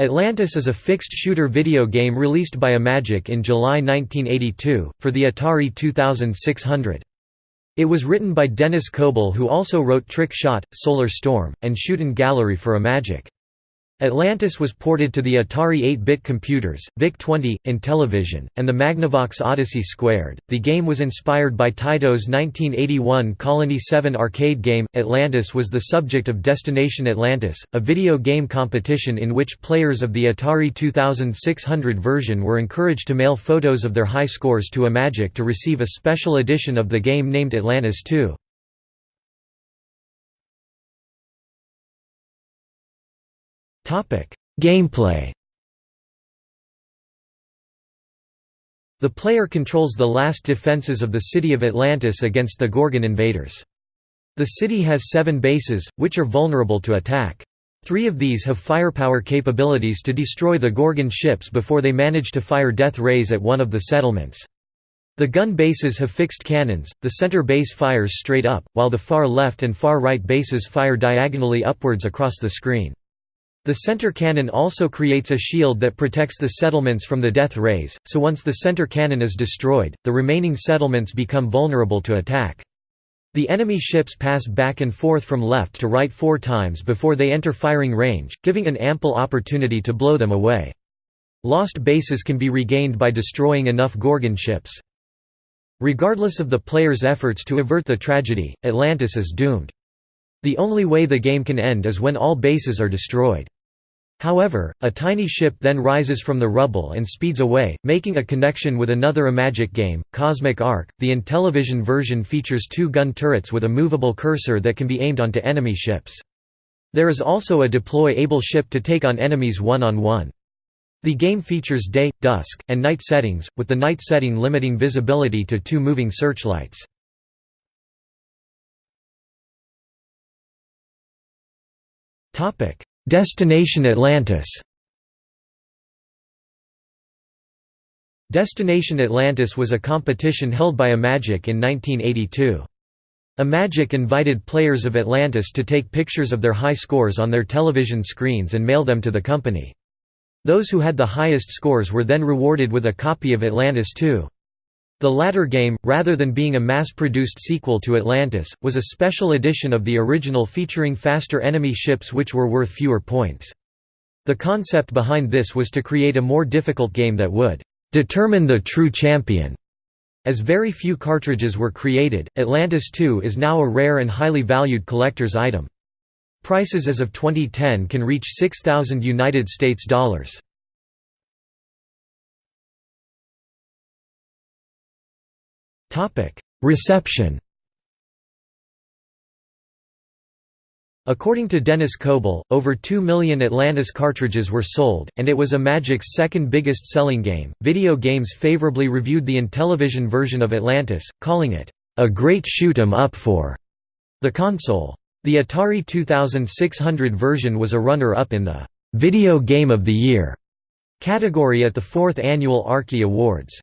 Atlantis is a fixed shooter video game released by Imagic in July 1982, for the Atari 2600. It was written by Dennis Koble who also wrote Trick Shot, Solar Storm, and Shoot Gallery for Imagic. Atlantis was ported to the Atari 8-bit computers, VIC-20, Intellivision, and the Magnavox Odyssey Squared. The game was inspired by Taito's 1981 Colony 7 arcade game. Atlantis was the subject of Destination Atlantis, a video game competition in which players of the Atari 2600 version were encouraged to mail photos of their high scores to Imagic to receive a special edition of the game named Atlantis 2. Gameplay The player controls the last defenses of the city of Atlantis against the Gorgon invaders. The city has seven bases, which are vulnerable to attack. Three of these have firepower capabilities to destroy the Gorgon ships before they manage to fire death rays at one of the settlements. The gun bases have fixed cannons, the center base fires straight up, while the far left and far right bases fire diagonally upwards across the screen. The center cannon also creates a shield that protects the settlements from the death rays, so once the center cannon is destroyed, the remaining settlements become vulnerable to attack. The enemy ships pass back and forth from left to right four times before they enter firing range, giving an ample opportunity to blow them away. Lost bases can be regained by destroying enough Gorgon ships. Regardless of the player's efforts to avert the tragedy, Atlantis is doomed. The only way the game can end is when all bases are destroyed. However, a tiny ship then rises from the rubble and speeds away, making a connection with another Imagic game, Cosmic Ark. The Intellivision version features two gun turrets with a movable cursor that can be aimed onto enemy ships. There is also a deploy-able ship to take on enemies one-on-one. -on -one. The game features day, dusk, and night settings, with the night setting limiting visibility to two moving searchlights. Destination Atlantis Destination Atlantis was a competition held by Imagic in 1982. Imagic invited players of Atlantis to take pictures of their high scores on their television screens and mail them to the company. Those who had the highest scores were then rewarded with a copy of Atlantis 2. The latter game, rather than being a mass-produced sequel to Atlantis, was a special edition of the original featuring faster enemy ships which were worth fewer points. The concept behind this was to create a more difficult game that would determine the true champion. As very few cartridges were created, Atlantis 2 is now a rare and highly valued collector's item. Prices as of 2010 can reach 6000 United States dollars. Reception According to Dennis Koble, over 2 million Atlantis cartridges were sold, and it was Imagic's second biggest selling game. Video Games favorably reviewed the Intellivision version of Atlantis, calling it, a great shoot 'em up for the console. The Atari 2600 version was a runner-up in the Video Game of the Year category at the fourth annual Arkie Awards.